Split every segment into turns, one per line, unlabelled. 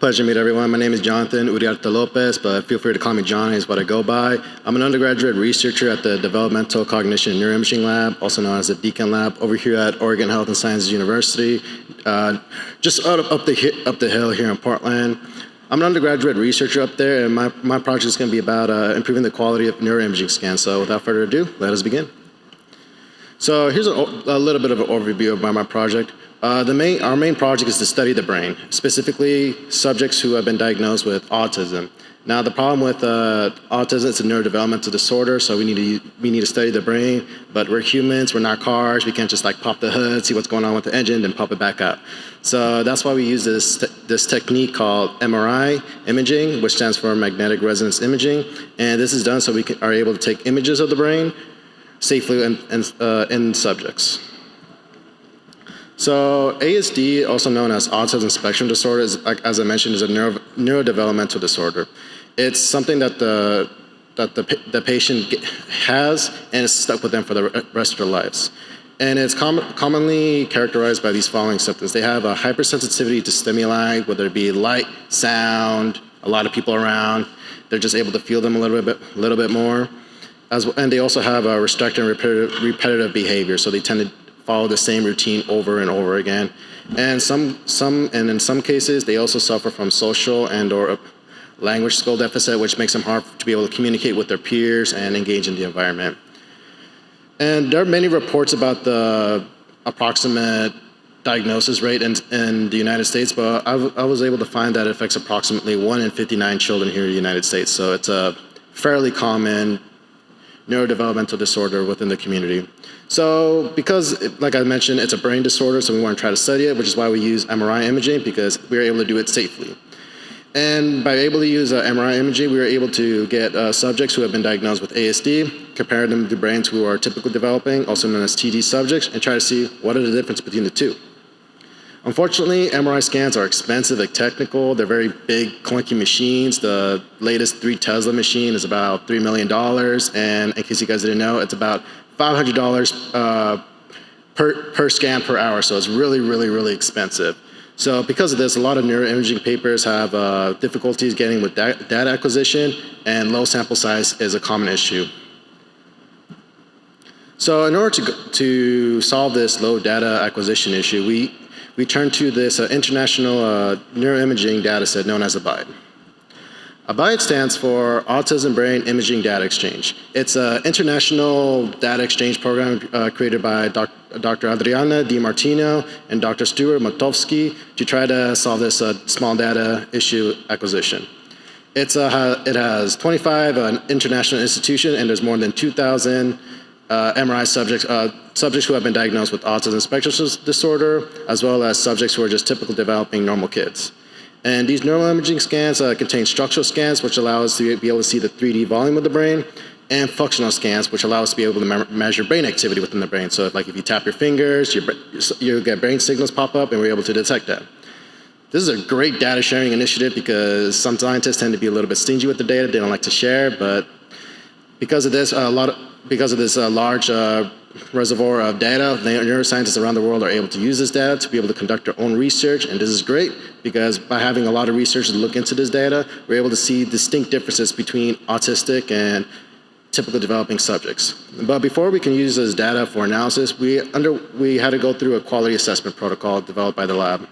Pleasure to meet everyone. My name is Jonathan Uriarte Lopez, but feel free to call me Johnny is what I go by. I'm an undergraduate researcher at the Developmental Cognition and Neuroimaging Lab, also known as the DCAN Lab, over here at Oregon Health and Sciences University, uh, just up, up, the, up the hill here in Portland. I'm an undergraduate researcher up there, and my, my project is going to be about uh, improving the quality of neuroimaging scans. So without further ado, let us begin. So here's a, a little bit of an overview about my project. Uh, the main, our main project is to study the brain, specifically subjects who have been diagnosed with autism. Now the problem with uh, autism, it's a neurodevelopmental disorder, so we need, to, we need to study the brain, but we're humans, we're not cars, we can't just like pop the hood, see what's going on with the engine, then pop it back up. So that's why we use this, this technique called MRI imaging, which stands for magnetic resonance imaging, and this is done so we can, are able to take images of the brain safely in, in, uh, in subjects. So ASD, also known as autism spectrum disorder, is, as I mentioned, is a neuro, neurodevelopmental disorder. It's something that the that the, the patient has and is stuck with them for the rest of their lives. And it's com commonly characterized by these following symptoms. They have a hypersensitivity to stimuli, whether it be light, sound, a lot of people around. They're just able to feel them a little bit, a little bit more. As, and they also have a restricted and repetitive, repetitive behavior, so they tend to follow the same routine over and over again. And some, some, and in some cases, they also suffer from social and or language skill deficit, which makes them hard to be able to communicate with their peers and engage in the environment. And there are many reports about the approximate diagnosis rate in, in the United States, but I, I was able to find that it affects approximately 1 in 59 children here in the United States. So it's a fairly common neurodevelopmental disorder within the community. So because, like I mentioned, it's a brain disorder, so we want to try to study it, which is why we use MRI imaging, because we were able to do it safely. And by able to use uh, MRI imaging, we were able to get uh, subjects who have been diagnosed with ASD, compare them to brains who are typically developing, also known as TD subjects, and try to see what are the difference between the two. Unfortunately, MRI scans are expensive and technical. They're very big, clunky machines. The latest 3 Tesla machine is about $3 million. And in case you guys didn't know, it's about $500 uh, per, per scan per hour. So it's really, really, really expensive. So because of this, a lot of neuroimaging papers have uh, difficulties getting with da data acquisition, and low sample size is a common issue. So in order to, to solve this low data acquisition issue, we we turn to this uh, international uh, neuroimaging data set known as ABIDE. ABIDE stands for Autism Brain Imaging Data Exchange. It's an international data exchange program uh, created by doc Dr. Adriana Di Martino and Dr. Stuart Motowski to try to solve this uh, small data issue acquisition. It's, uh, it has 25 uh, international institutions and there's more than 2,000 uh, MRI subjects, uh, subjects who have been diagnosed with autism spectrum disorder, as well as subjects who are just typical developing normal kids. And these neuroimaging scans uh, contain structural scans, which allow us to be able to see the 3D volume of the brain, and functional scans, which allow us to be able to me measure brain activity within the brain. So if, like if you tap your fingers, your, you get brain signals pop up, and we're able to detect that. This is a great data sharing initiative because some scientists tend to be a little bit stingy with the data. They don't like to share, but because of this, a lot of, because of this uh, large uh, reservoir of data, neuroscientists around the world are able to use this data to be able to conduct their own research. And this is great because by having a lot of researchers look into this data, we're able to see distinct differences between autistic and typical developing subjects. But before we can use this data for analysis, we, under, we had to go through a quality assessment protocol developed by the lab.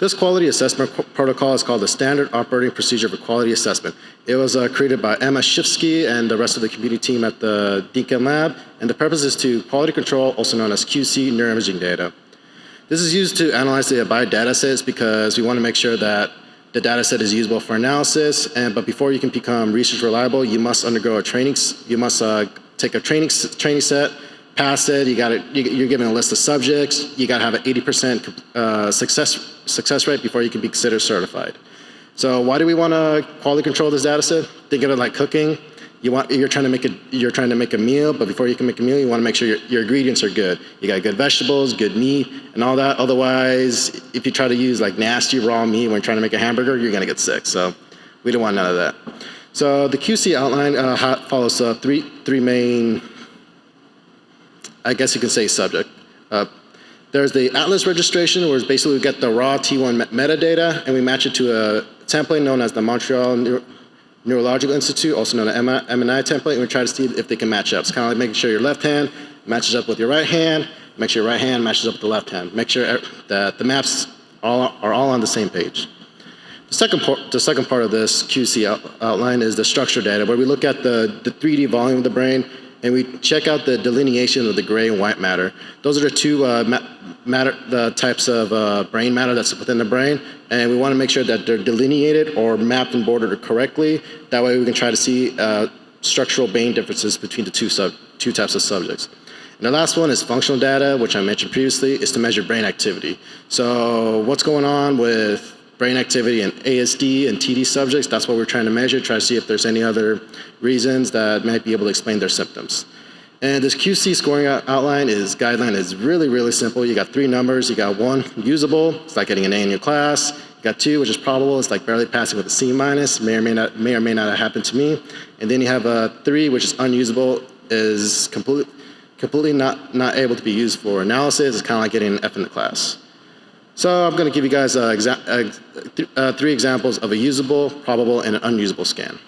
This quality assessment protocol is called the Standard Operating Procedure for Quality Assessment. It was uh, created by Emma Schifsky and the rest of the community team at the DCAN Lab, and the purpose is to quality control, also known as QC neuroimaging data. This is used to analyze the Abide datasets because we want to make sure that the dataset is usable for analysis, and, but before you can become research reliable, you must undergo a training, you must uh, take a training, training set, pass it, you got it, you're given a list of subjects, you got to have an 80% uh, success, success rate before you can be considered certified. So why do we want to quality control this data set? Think of it like cooking. You want, you're trying to make a, you're trying to make a meal, but before you can make a meal, you want to make sure your, your ingredients are good. You got good vegetables, good meat, and all that. Otherwise, if you try to use like nasty raw meat when you're trying to make a hamburger, you're going to get sick. So we don't want none of that. So the QC outline uh, follows uh, three, three main I guess you can say subject. Uh, There's the Atlas registration, where basically we get the raw T1 metadata, and we match it to a template known as the Montreal Neuro Neurological Institute, also known as MNI template, and we try to see if they can match up. It's kind of like making sure your left hand matches up with your right hand, make sure your right hand matches up with the left hand, make sure that the maps all, are all on the same page. The second, part, the second part of this QC out, outline is the structure data, where we look at the, the 3D volume of the brain and we check out the delineation of the gray and white matter. Those are the two uh, ma matter, the types of uh, brain matter that's within the brain, and we want to make sure that they're delineated or mapped and bordered correctly. That way we can try to see uh, structural brain differences between the two, sub two types of subjects. And the last one is functional data, which I mentioned previously, is to measure brain activity. So what's going on with brain activity in ASD and TD subjects, that's what we're trying to measure, try to see if there's any other reasons that might be able to explain their symptoms. And this QC scoring outline is guideline is really, really simple. You got three numbers. You got one, usable. It's like getting an A in your class. You got two, which is probable. It's like barely passing with a C minus. May or may not, may or may not have happened to me. And then you have a three, which is unusable, is completely, completely not, not able to be used for analysis. It's kind of like getting an F in the class. So I'm going to give you guys uh, uh, th uh, three examples of a usable, probable, and an unusable scan.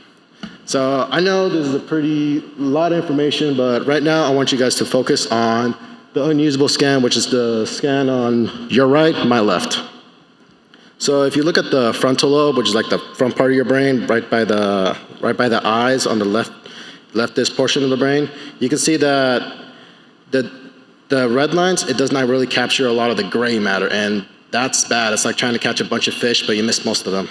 So I know this is a pretty lot of information, but right now I want you guys to focus on the unusable scan, which is the scan on your right, my left. So if you look at the frontal lobe, which is like the front part of your brain, right by the right by the eyes on the left leftist portion of the brain, you can see that the the red lines, it does not really capture a lot of the gray matter, and that's bad. It's like trying to catch a bunch of fish, but you miss most of them.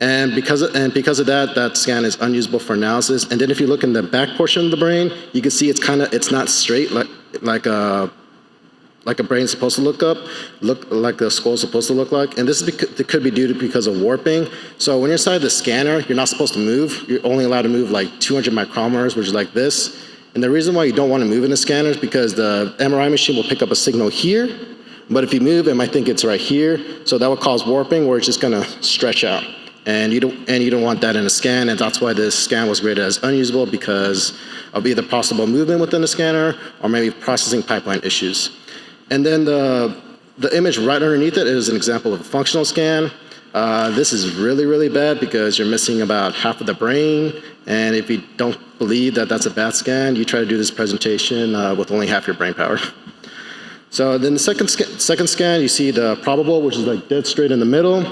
And because, of, and because of that, that scan is unusable for analysis. And then if you look in the back portion of the brain, you can see it's kind of, it's not straight like, like a, like a brain is supposed to look up, look like the skull is supposed to look like. And this is because, could be due to because of warping. So when you're inside the scanner, you're not supposed to move. You're only allowed to move like 200 micrometers, which is like this. And the reason why you don't want to move in the scanner is because the MRI machine will pick up a signal here, but if you move, it might think it's right here. So that would cause warping where it's just gonna stretch out. And you don't, and you don't want that in a scan, and that's why this scan was rated as unusable because of either possible movement within the scanner or maybe processing pipeline issues. And then the, the image right underneath it is an example of a functional scan. Uh, this is really, really bad because you're missing about half of the brain. And if you don't believe that that's a bad scan, you try to do this presentation uh, with only half your brain power. So then the second, sc second scan, you see the probable, which is like dead straight in the middle.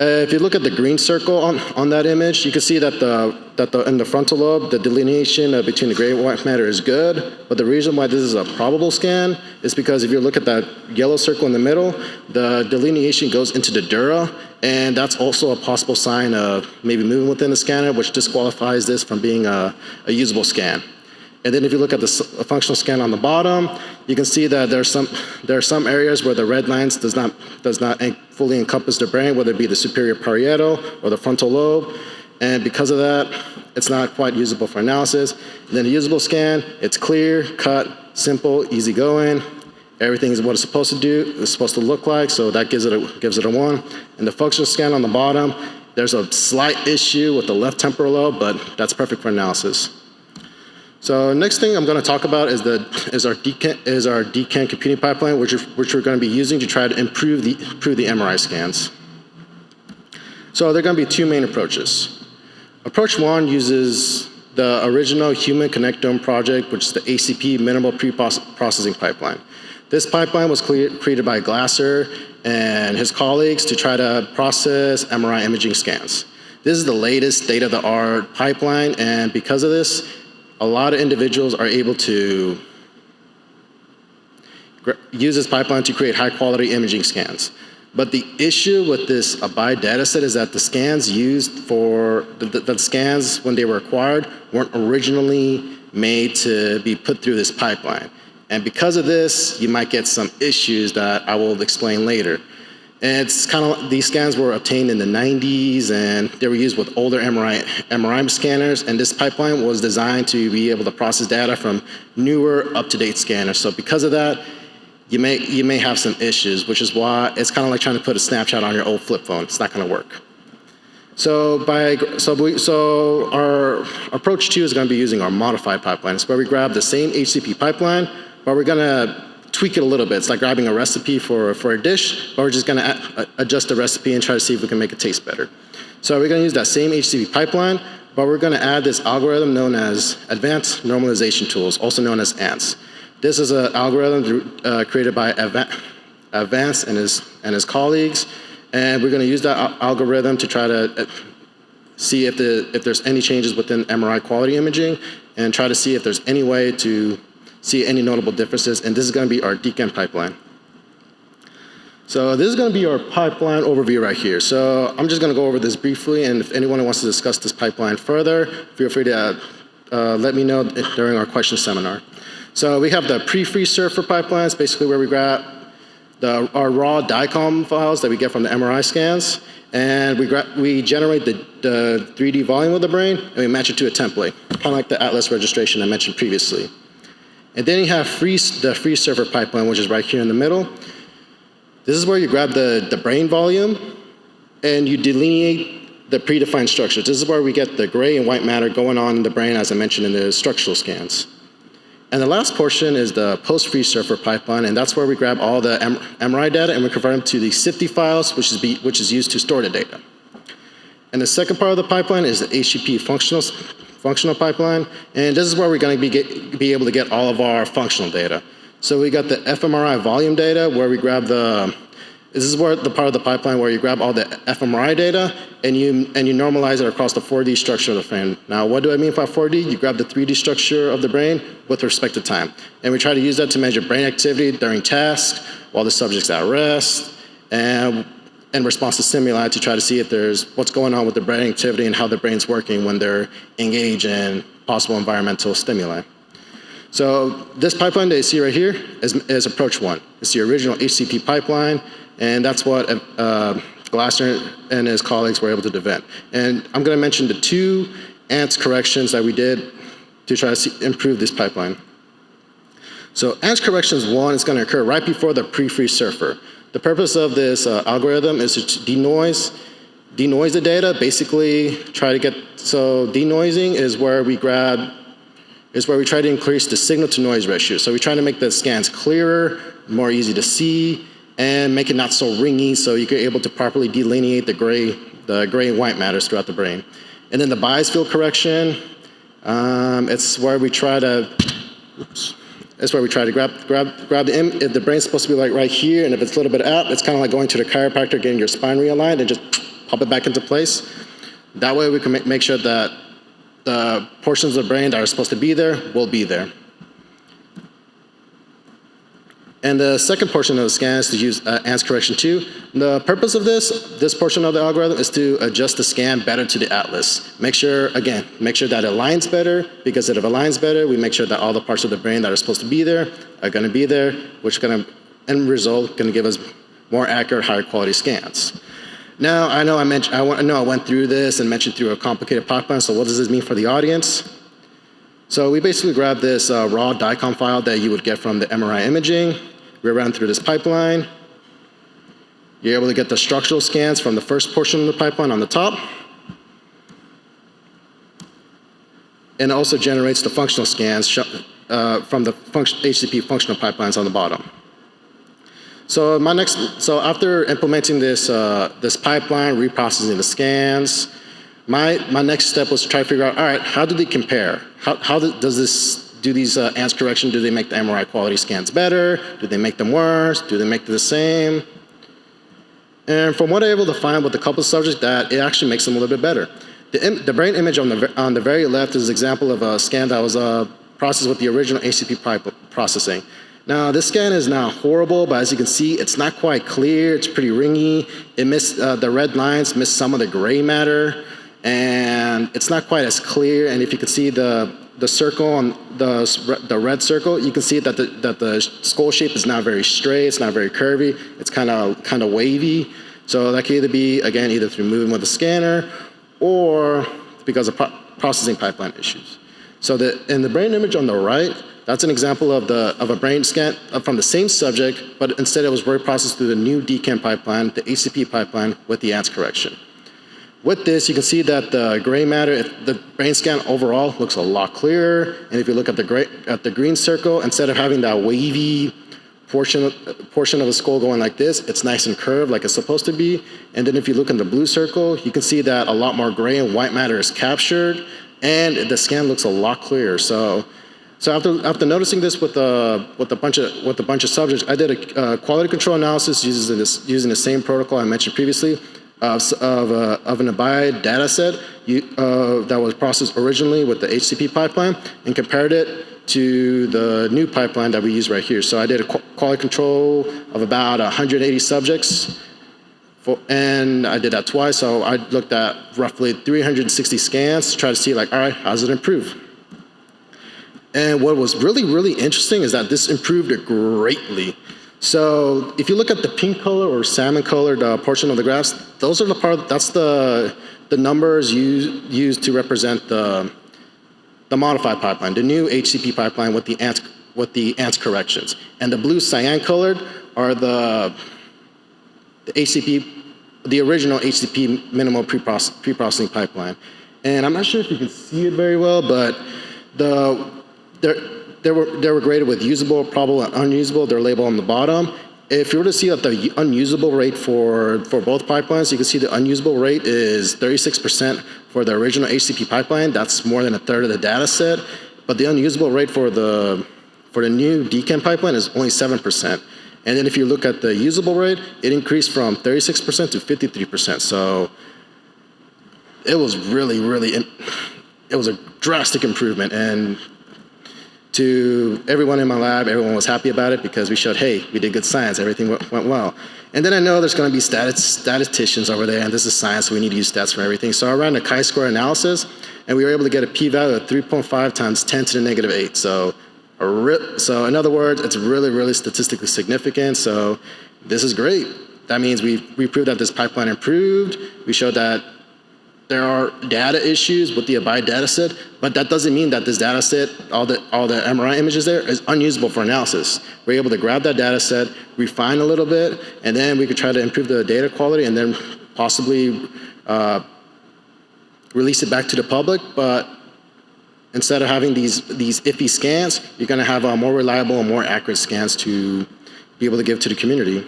Uh, if you look at the green circle on, on that image, you can see that, the, that the, in the frontal lobe, the delineation uh, between the gray and white matter is good. But the reason why this is a probable scan is because if you look at that yellow circle in the middle, the delineation goes into the dura, and that's also a possible sign of maybe moving within the scanner, which disqualifies this from being a, a usable scan. And then if you look at the functional scan on the bottom, you can see that there's some, there are some areas where the red lines does not, does not fully encompass the brain, whether it be the superior parietal or the frontal lobe. And because of that, it's not quite usable for analysis. And then the usable scan, it's clear, cut, simple, easy going. Everything is what it's supposed to do, it's supposed to look like, so that gives it a, gives it a one. And the functional scan on the bottom, there's a slight issue with the left temporal lobe, but that's perfect for analysis. So next thing I'm going to talk about is the is our DCAN, is our DCAN computing pipeline, which which we're going to be using to try to improve the improve the MRI scans. So there are going to be two main approaches. Approach one uses the original Human Connectome project, which is the HCP minimal pre-processing pipeline. This pipeline was created by Glasser and his colleagues to try to process MRI imaging scans. This is the latest state-of-the-art pipeline, and because of this, a lot of individuals are able to use this pipeline to create high quality imaging scans. But the issue with this Abide dataset is that the scans used for, the, the, the, scans when they were acquired weren't originally made to be put through this pipeline. And because of this, you might get some issues that I will explain later. And it's kind of, these scans were obtained in the 90s and they were used with older MRI, MRI scanners and this pipeline was designed to be able to process data from newer up-to-date scanners. So because of that, you may, you may have some issues, which is why it's kind of like trying to put a snapshot on your old flip phone. It's not going to work. So, by, so, we, so our approach two is going to be using our modified pipeline. It's where we grab the same HCP pipeline, but we're going to tweak it a little bit. It's like grabbing a recipe for, for a dish, but we're just gonna adjust the recipe and try to see if we can make it taste better. So we're gonna use that same HCP pipeline, but we're gonna add this algorithm known as Advanced Normalization Tools, also known as ANTS. This is an algorithm uh, created by Avants and his, and his colleagues, and we're gonna use that algorithm to try to uh, see if, the, if there's any changes within MRI quality imaging, and try to see if there's any way to see any notable differences, and this is gonna be our DCAN pipeline. So this is going to be our pipeline overview right here. So I'm just going to go over this briefly, and if anyone wants to discuss this pipeline further, feel free to uh, let me know during our question seminar. So we have the pre-FreeSurfer pipelines, basically where we grab the, our raw DICOM files that we get from the MRI scans, and we, we generate the, the 3D volume of the brain, and we match it to a template, kind of like the Atlas registration I mentioned previously. And then you have freeze, the FreeSurfer pipeline, which is right here in the middle. This is where you grab the, the brain volume and you delineate the predefined structures. This is where we get the gray and white matter going on in the brain as I mentioned in the structural scans. And the last portion is the post-FreeSurfer pipeline, and that's where we grab all the MRI data and we convert them to the CIFTI files, which is, be, which is used to store the data. And the second part of the pipeline is the HCP functional, functional pipeline, and this is where we're going to be, get, be able to get all of our functional data. So we got the fMRI volume data where we grab the, this is where the part of the pipeline where you grab all the fMRI data and you, and you normalize it across the 4D structure of the brain. Now what do I mean by 4D? You grab the 3D structure of the brain with respect to time. And we try to use that to measure brain activity during tasks while the subject's at rest and in response to stimuli to try to see if there's what's going on with the brain activity and how the brain's working when they're engaged in possible environmental stimuli. So this pipeline that you see right here is, is approach one. It's the original HCP pipeline, and that's what uh, Glasser and his colleagues were able to invent. And I'm going to mention the two ANTS corrections that we did to try to see, improve this pipeline. So ANTS corrections one is going to occur right before the pre-FreeSurfer. The purpose of this uh, algorithm is to denoise, denoise the data, basically try to get, so denoising is where we grab is where we try to increase the signal to noise ratio. So we try to make the scans clearer, more easy to see, and make it not so ringy so you're able to properly delineate the gray, the gray and white matters throughout the brain. And then the bias field correction, um, it's where we try to, it's where we try to grab, grab, grab the, if the brain's supposed to be like right here, and if it's a little bit out, it's kind of like going to the chiropractor, getting your spine realigned, and just pop it back into place. That way we can make sure that the portions of the brain that are supposed to be there will be there. And the second portion of the scan is to use uh, ANTS correction 2. The purpose of this, this portion of the algorithm is to adjust the scan better to the atlas. Make sure, again, make sure that it aligns better because if it aligns better, we make sure that all the parts of the brain that are supposed to be there are going to be there, which is going to, end result, going to give us more accurate, higher quality scans. Now, I know I, mentioned, I, I know I went through this and mentioned through a complicated pipeline, so what does this mean for the audience? So we basically grabbed this uh, raw DICOM file that you would get from the MRI imaging. We ran through this pipeline. You're able to get the structural scans from the first portion of the pipeline on the top. And it also generates the functional scans uh, from the function, HCP functional pipelines on the bottom. So my next, so after implementing this, uh, this pipeline, reprocessing the scans, my, my next step was to try to figure out, all right, how do they compare? How, how does this, do these uh, ANTS correction, do they make the MRI quality scans better? Do they make them worse? Do they make them the same? And from what I'm able to find with a couple of subjects that it actually makes them a little bit better. The, the brain image on the, on the very left is an example of a scan that was uh, processed with the original pipe processing. Now this scan is not horrible, but as you can see, it's not quite clear. It's pretty ringy. It missed, uh, the red lines miss some of the gray matter, and it's not quite as clear. And if you can see the, the circle on the, the red circle, you can see that the, that the skull shape is not very straight, it's not very curvy, it's kind of kind of wavy. So that can either be, again, either through moving with the scanner or because of pro processing pipeline issues. So the, in the brain image on the right, that's an example of, the, of a brain scan uh, from the same subject, but instead it was word processed through the new DCAN pipeline, the HCP pipeline with the ANTS correction. With this, you can see that the gray matter, the brain scan overall looks a lot clearer. And if you look at the, gray, at the green circle, instead of having that wavy portion of, portion of the skull going like this, it's nice and curved like it's supposed to be. And then if you look in the blue circle, you can see that a lot more gray and white matter is captured and the scan looks a lot clearer. So, so after, after noticing this with a, with, a bunch of, with a bunch of subjects, I did a uh, quality control analysis using, this, using the same protocol I mentioned previously of, of, uh, of an Abide data set you, uh, that was processed originally with the HCP pipeline and compared it to the new pipeline that we use right here. So I did a quality control of about 180 subjects, for, and I did that twice. So I looked at roughly 360 scans to try to see like, all right, how does it improve? And what was really, really interesting is that this improved greatly. So if you look at the pink color or salmon colored uh, portion of the graphs, those are the part, that's the, the numbers used, used to represent the, the modified pipeline, the new HCP pipeline with the ANTS, with the ANTS corrections. And the blue cyan colored are the, the HCP, the original HCP minimal pre-processing pipeline. And I'm not sure if you can see it very well, but the, they they were, they were graded with usable, probable, and unusable. They're labeled on the bottom. If you were to see the unusable rate for, for both pipelines, you can see the unusable rate is 36% for the original HCP pipeline. That's more than a third of the data set. But the unusable rate for the, for the new DCAN pipeline is only 7%. And then if you look at the usable rate, it increased from 36% to 53%. So it was really, really, it was a drastic improvement. And to everyone in my lab, everyone was happy about it because we showed, hey, we did good science, everything went, well. And then I know there's gonna be statisticians over there and this is science, so we need to use stats for everything. So I ran a chi-square analysis and we were able to get a p-value of 3.5 times 10 to the negative 8. So, so in other words, it's really, really statistically significant. So this is great. That means we, we proved that this pipeline improved. We showed that there are data issues with the Abide data set, but that doesn't mean that this data set, all the, all the MRI images there, is unusable for analysis. We're able to grab that data set, refine a little bit, and then we could try to improve the data quality and then possibly uh, release it back to the public. But instead of having these, these iffy scans, you're going to have uh, more reliable and more accurate scans to be able to give to the community.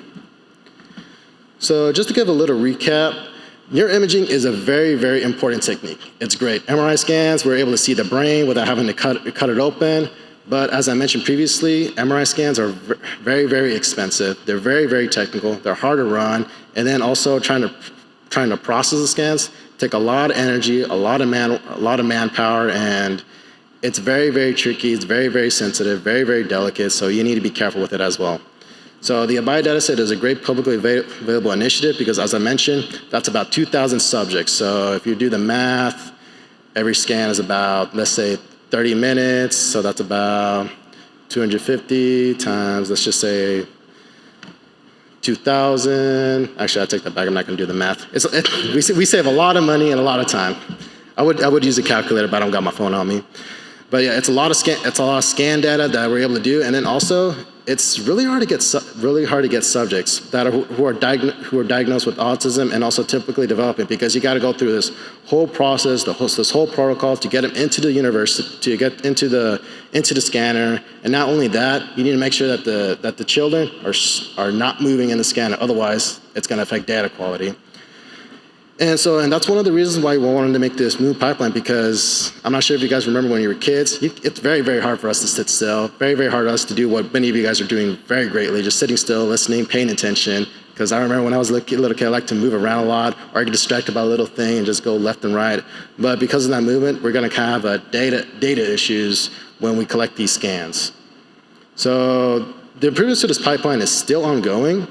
So just to give a little recap, Neuroimaging is a very, very important technique. It's great. MRI scans, we're able to see the brain without having to cut, cut it open. But as I mentioned previously, MRI scans are very, very expensive. They're very, very technical. They're hard to run. And then also trying to, trying to process the scans take a lot of energy, a lot of, man, a lot of manpower, and it's very, very tricky. It's very, very sensitive, very, very delicate. So you need to be careful with it as well. So the Abide dataset is a great publicly available initiative because as I mentioned, that's about 2,000 subjects. So if you do the math, every scan is about, let's say 30 minutes. So that's about 250 times, let's just say 2,000. Actually, I take that back. I'm not going to do the math. It, we, we save a lot of money and a lot of time. I would, I would use a calculator, but I don't got my phone on me. But yeah, it's a lot of scan, it's a lot of scan data that we're able to do. And then also, it's really hard to get really hard to get subjects that are who are, who are diagnosed with autism and also typically developing because you got to go through this whole process, the whole, this whole protocol to get them into the university, to get into the into the scanner, and not only that, you need to make sure that the that the children are are not moving in the scanner. Otherwise, it's going to affect data quality. And so, and that's one of the reasons why we wanted to make this new pipeline because I'm not sure if you guys remember when you were kids, you, it's very, very hard for us to sit still, very, very hard for us to do what many of you guys are doing very greatly, just sitting still, listening, paying attention. Because I remember when I was a little kid, I liked to move around a lot or get distracted by a little thing and just go left and right. But because of that movement, we're going to have a data, data issues when we collect these scans. So the improvements to this pipeline is still ongoing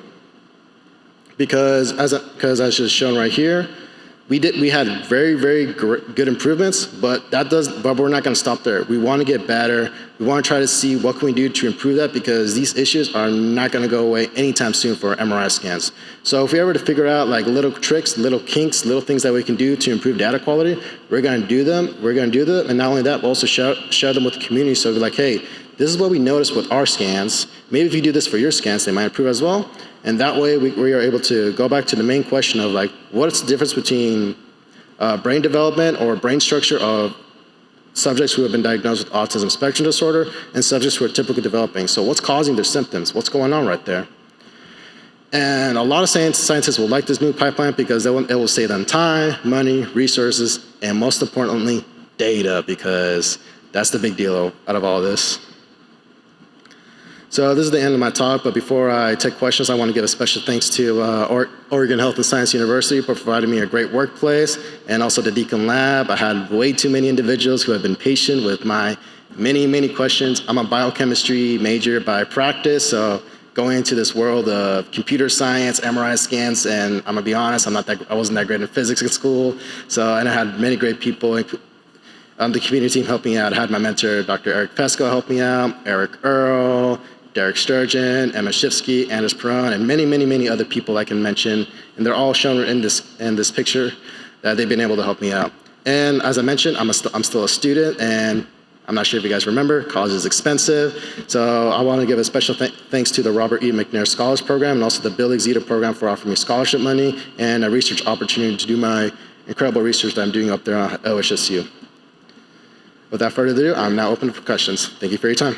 because as, because as just shown right here, we did we had very very good improvements but that does but we're not going to stop there. We want to get better. We want to try to see what can we do to improve that because these issues are not going to go away anytime soon for MRI scans. So if we ever to figure out like little tricks little kinks little things that we can do to improve data quality we're going to do them we're going to do them and not only that we'll also share, share them with the community. So we're like hey this is what we noticed with our scans. Maybe if you do this for your scans they might improve as well and that way we, we are able to go back to the main question of like, what's the difference between uh, brain development or brain structure of subjects who have been diagnosed with autism spectrum disorder and subjects who are typically developing. So what's causing their symptoms? What's going on right there? And a lot of scientists will like this new pipeline because will, it will save them time, money, resources, and most importantly, data because that's the big deal out of all this. So this is the end of my talk, but before I take questions, I want to give a special thanks to uh, Oregon Health and Science University for providing me a great workplace, and also the DCAN Lab. I had way too many individuals who have been patient with my many, many questions. I'm a biochemistry major by practice, so going into this world of computer science, MRI scans, and I'm gonna be honest, I'm not that, I wasn't that great in physics in school, so and I had many great people on the community team helping me out. I had my mentor, Dr. Eric Feczko, help me out, Eric Earl, Derek Sturgeon, Emma Schifsky, Anders Perrone, and many, many, many other people I can mention. And they're all shown in this, in this picture that they've been able to help me out. And as I mentioned, I'm, st I'm still a student, and I'm not sure if you guys remember, college is expensive. So I want to give a special th thanks to the Robert E. McNair Scholars Program and also the BUILD EXITO Program for offering me scholarship money and a research opportunity to do my incredible research that I'm doing up there at OHSU. Without further ado, I'm now open for questions. Thank you for your time.